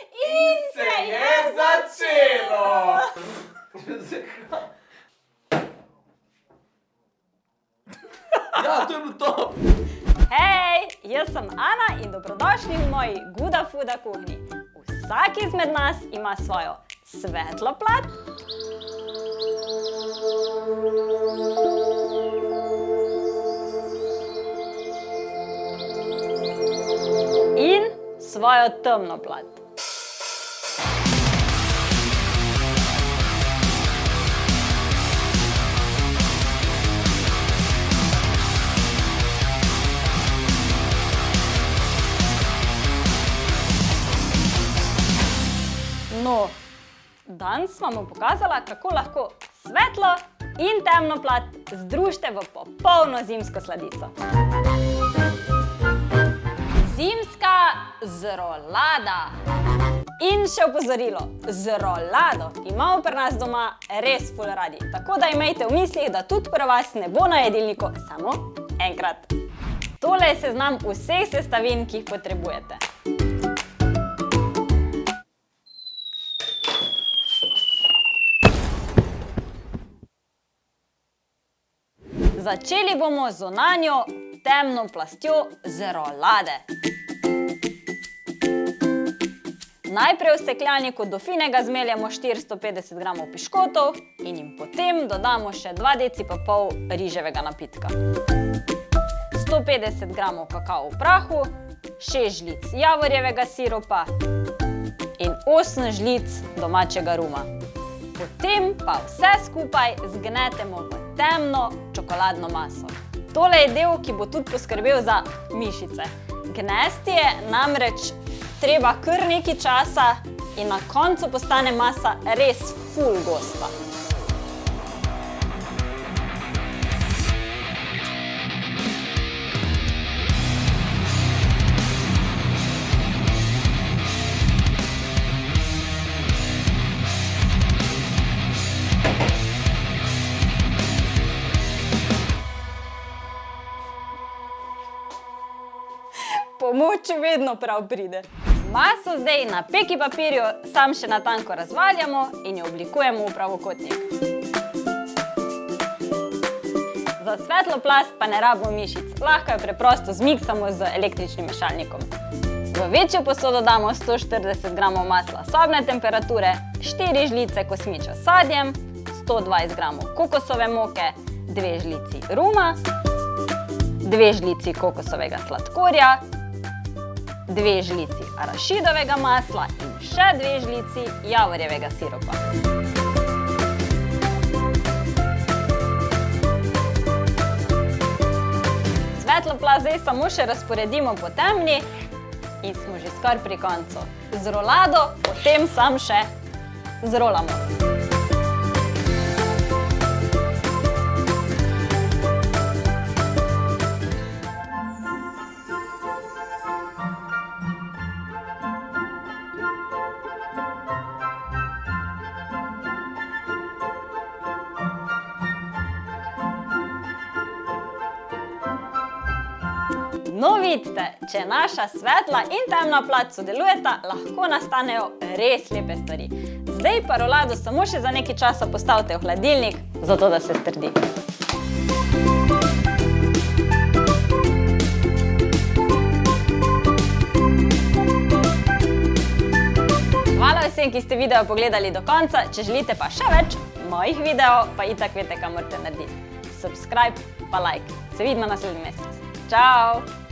In se je začelo! Ja, to je bilo to! Hej, jaz sem Ana in dobrodošli v moji Guda Fuda kuhinji. Vsak izmed nas ima svojo svetlo plat in svojo temno plat. No, danes vam bom pokazala, kako lahko svetlo in temno plat združite v popolno zimsko sladico. Zimska zrolada. In še opozorilo, zrolado imamo pri nas doma res ful radi, tako da imejte v mislih, da tudi pri vas ne bo na jedilniku samo enkrat. Tole je seznam vseh sestavin, ki jih potrebujete. Začeli bomo z zunanjo temno plastjo zrolade. Najprej v stekljaniku do finega zmeljemo 450 g piškotov in jim potem dodamo še 2 deci pa pol riževega napitka. 150 g kakao v prahu, 6 žlic javorjevega siropa in 8 žlic domačega ruma. Potem pa vse skupaj zgnetemo v temno čokoladno maso. Tole je del, ki bo tudi poskrbel za mišice. Gnesti je namreč treba kar nekaj časa in na koncu postane masa res ful gosta. Pomoč vedno prav pride. Maso zdaj na peki papirju sam še natanko razvaljamo in jo oblikujemo v pravokotnik. Za svetlo plast pa ne rabimo mišic, lahko jo preprosto zmiksamo z električnim mešalnikom. V večjo posodo damo 140 g masla sobne temperature, 4 žlice kosmiča s sadjem, 120 g kokosove moke, 2 žlici ruma, 2 žlici kokosovega sladkorja, 2 žlici arašidovega masla in še 2 žlici javorjevega siropa. Svetlo plast zdaj samo še razporedimo po temni in smo že skoraj pri koncu. Z rolado potem sam še zrolamo. No, vidite, če naša svetla in temna plat sodelujeta, lahko nastanejo res lepe stvari. Zdaj pa rolado samo še za nekaj časa postavite v hladilnik, zato da se strdi. Hvala vsem, ki ste video pogledali do konca. Če želite pa še več mojih videov, pa itak veste, kaj morate narediti. Subscribe pa like. Se vidimo naslednji mesec. Čau!